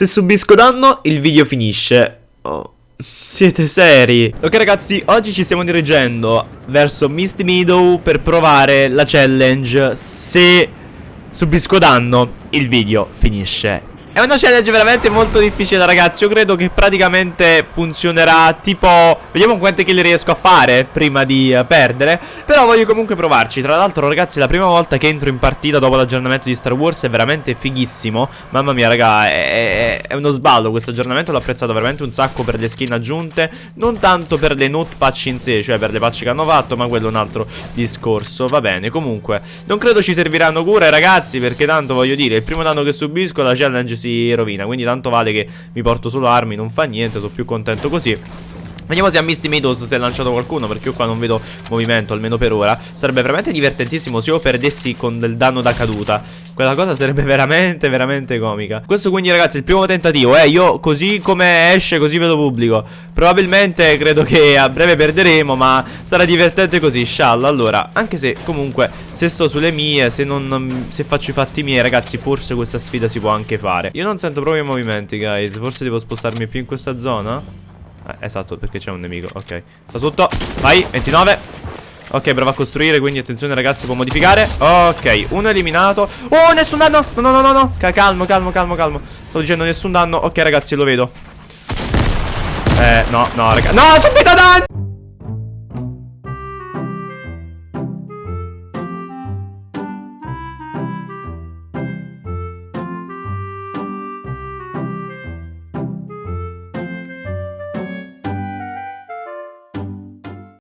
Se subisco danno, il video finisce. Oh. Siete seri? Ok ragazzi, oggi ci stiamo dirigendo verso Misty Meadow per provare la challenge Se subisco danno, il video finisce è una challenge veramente molto difficile ragazzi. Io credo che praticamente funzionerà tipo Vediamo quante kill riesco a fare prima di uh, perdere. Però voglio comunque provarci. Tra l'altro ragazzi la prima volta che entro in partita dopo l'aggiornamento di Star Wars. È veramente fighissimo. Mamma mia raga è, è, è uno sballo questo aggiornamento. L'ho apprezzato veramente un sacco per le skin aggiunte. Non tanto per le note patch in sé Cioè per le patch che hanno fatto ma quello è un altro discorso. Va bene comunque Non credo ci serviranno cure ragazzi Perché tanto voglio dire Il primo danno che subisco la challenge si rovina. Quindi tanto vale che mi porto solo armi Non fa niente, sono più contento così Vediamo se a Misty Meadows si è lanciato qualcuno Perché io qua non vedo movimento almeno per ora. Sarebbe veramente divertentissimo se io perdessi con del danno da caduta. Quella cosa sarebbe veramente veramente comica. Questo quindi ragazzi è il primo tentativo eh. Io così come esce così vedo pubblico. Probabilmente credo che a breve perderemo Ma sarà divertente così scialla. Allora anche se comunque se sto sulle mie Se, non, se faccio i fatti miei ragazzi Forse questa sfida si può anche fare. Io non sento proprio i movimenti guys. Forse devo spostarmi più in questa zona eh, esatto, perché c'è un nemico. Ok. Sta sotto. Vai, 29. Ok, prova a costruire, quindi attenzione ragazzi, può modificare. Ok, uno eliminato. Oh, nessun danno. No, no, no, no, no. Calmo, calmo, calmo, calmo. Sto dicendo nessun danno. Ok, ragazzi, lo vedo. Eh, no, no, raga. No, subito danno!